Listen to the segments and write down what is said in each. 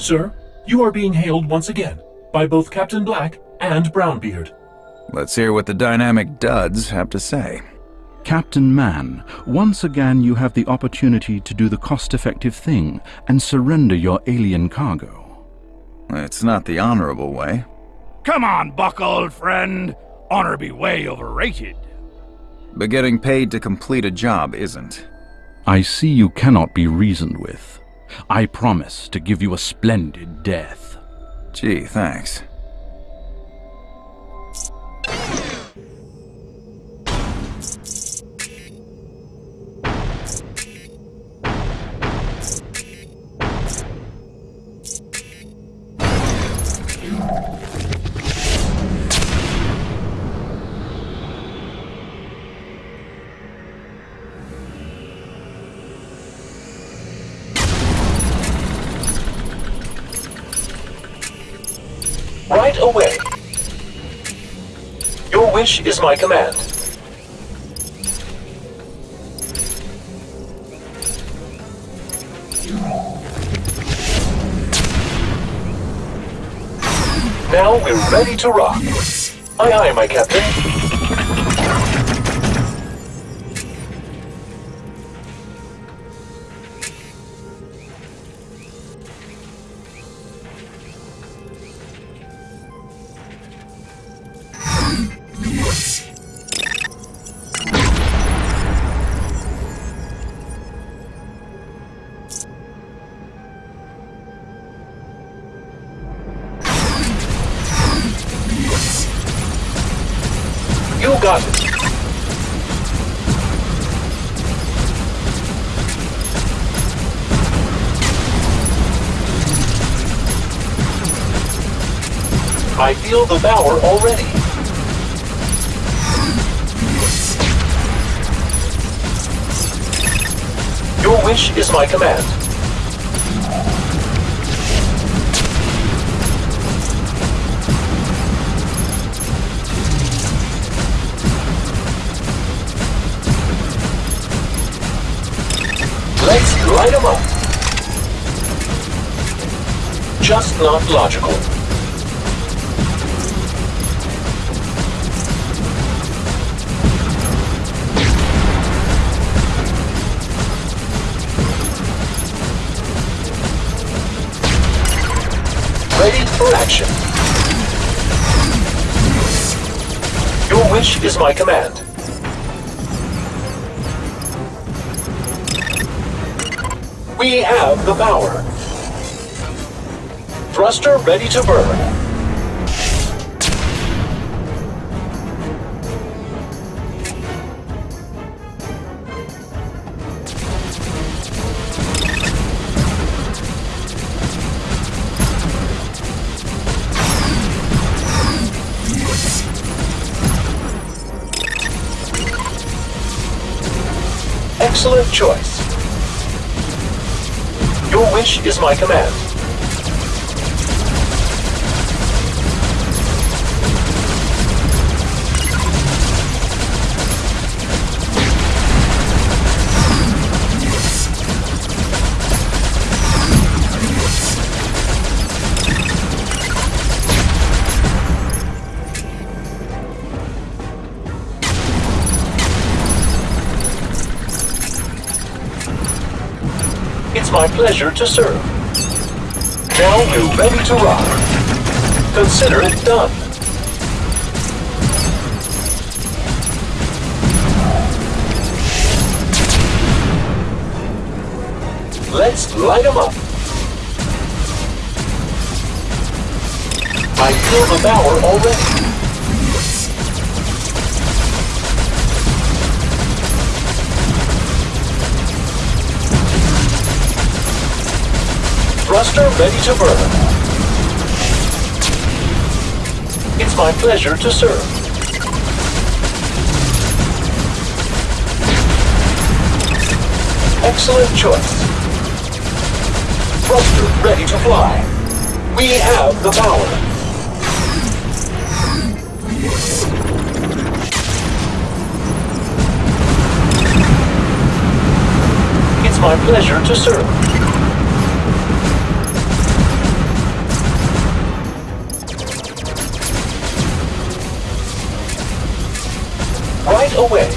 Sir, you are being hailed once again by both Captain Black and Brownbeard. Let's hear what the dynamic duds have to say. Captain Man, once again you have the opportunity to do the cost-effective thing and surrender your alien cargo. It's not the honorable way. Come on, Buck, old friend. Honor be way overrated. But getting paid to complete a job isn't. I see you cannot be reasoned with. I promise to give you a splendid death. Gee, thanks. Away. Your wish is my command. Now we're ready to rock. Aye aye, my captain. It. I feel the power already. Your wish is my command. Let's light 'em up. Just not logical. Ready for action. Your wish is my command. We have the power. Thruster ready to burn. Excellent choice. Your wish is my command. My pleasure to serve. Now you're ready to rock. Consider it done. Let's light 'em up. I feel the power already. Thruster ready to burn. It's my pleasure to serve. Excellent choice. Thruster ready to fly. We have the power. It's my pleasure to serve. Away.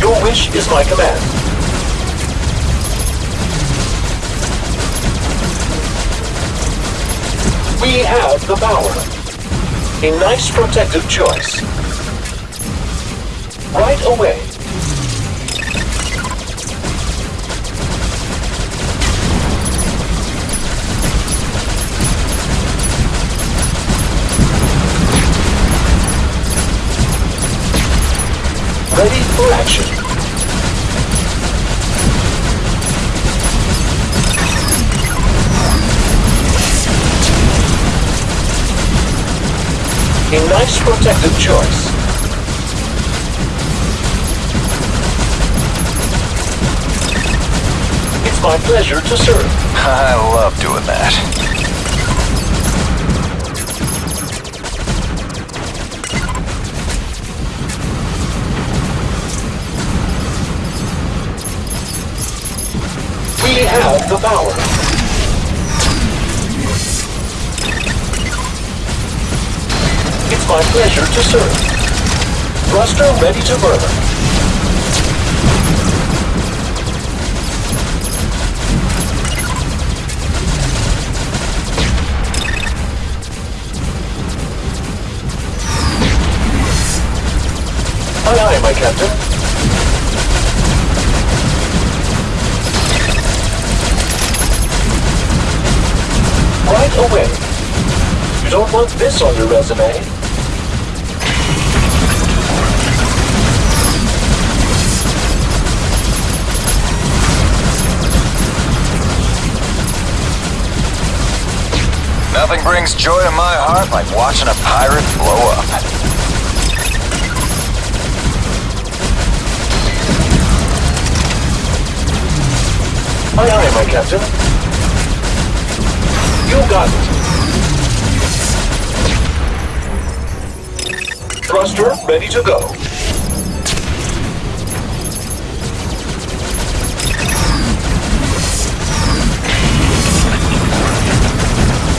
Your wish is my command. We have the power. A nice protective choice. Right away. Ready for action. A nice protective choice. It's my pleasure to serve. I love doing that. We have the power. It's my pleasure to serve. Thruster ready to burn. Aye, aye, my captain. Right away. You don't want this on your resume. Nothing brings joy to my heart like watching a pirate blow up. Aye, aye, my captain. You got it. Thruster ready to go.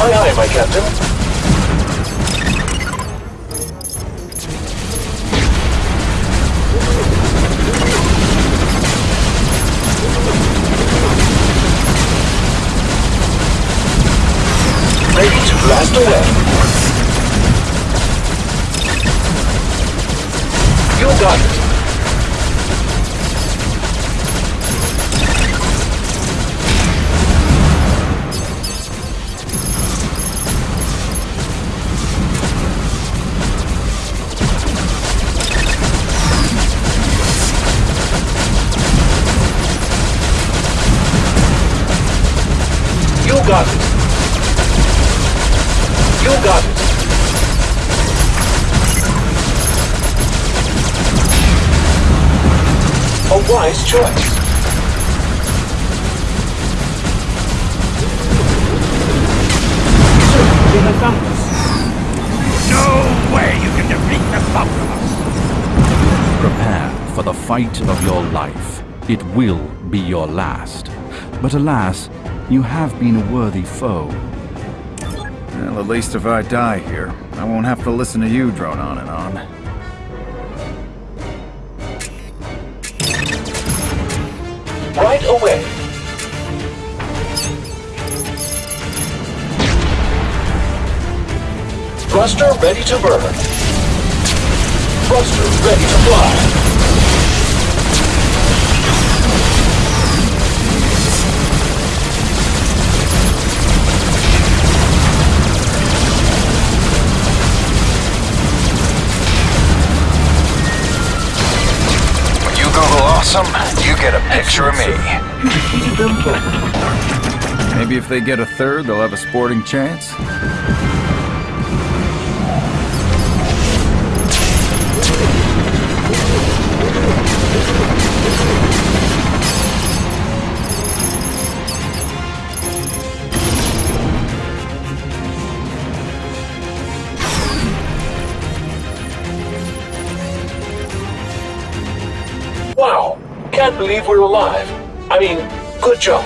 Aye, aye, my captain. Blast away. You got it. Wise choice. They have found us. No way you can defeat the both. Prepare for the fight of your life. It will be your last. But alas, you have been a worthy foe. Well, at least if I die here, I won't have to listen to you drone on and on. Right away. Thruster ready to burn. Thruster ready to fly. You get a picture of me. Maybe if they get a third, they'll have a sporting chance? I can't believe we're alive. I mean, good job.